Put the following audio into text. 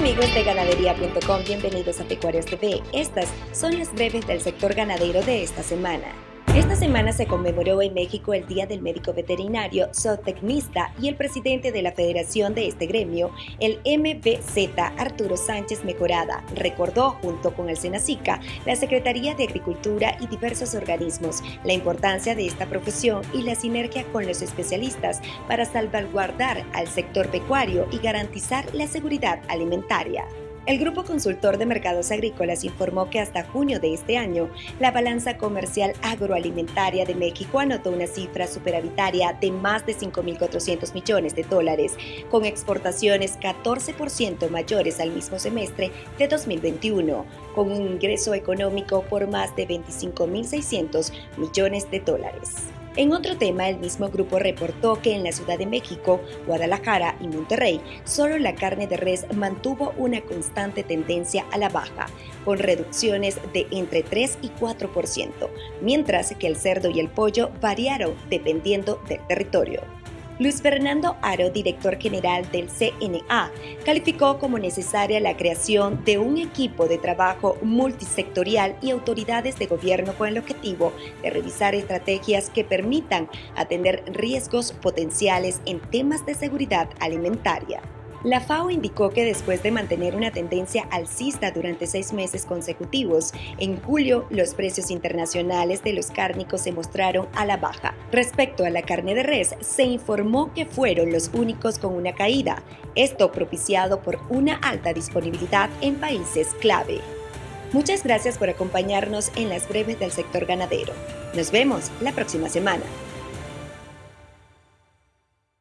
amigos de ganadería.com, bienvenidos a Pecuarios TV. Estas son las breves del sector ganadero de esta semana. Esta semana se conmemoró en México el Día del Médico Veterinario, zootecnista y el presidente de la federación de este gremio, el MBZ, Arturo Sánchez Mejorada, recordó junto con el Senacica, la Secretaría de Agricultura y diversos organismos la importancia de esta profesión y la sinergia con los especialistas para salvaguardar al sector pecuario y garantizar la seguridad alimentaria. El Grupo Consultor de Mercados Agrícolas informó que hasta junio de este año, la balanza comercial agroalimentaria de México anotó una cifra superavitaria de más de 5.400 millones de dólares, con exportaciones 14% mayores al mismo semestre de 2021, con un ingreso económico por más de 25.600 millones de dólares. En otro tema, el mismo grupo reportó que en la Ciudad de México, Guadalajara y Monterrey, solo la carne de res mantuvo una constante tendencia a la baja, con reducciones de entre 3 y 4%, mientras que el cerdo y el pollo variaron dependiendo del territorio. Luis Fernando Aro, director general del CNA, calificó como necesaria la creación de un equipo de trabajo multisectorial y autoridades de gobierno con el objetivo de revisar estrategias que permitan atender riesgos potenciales en temas de seguridad alimentaria. La FAO indicó que después de mantener una tendencia alcista durante seis meses consecutivos, en julio los precios internacionales de los cárnicos se mostraron a la baja. Respecto a la carne de res, se informó que fueron los únicos con una caída, esto propiciado por una alta disponibilidad en países clave. Muchas gracias por acompañarnos en las breves del sector ganadero. Nos vemos la próxima semana.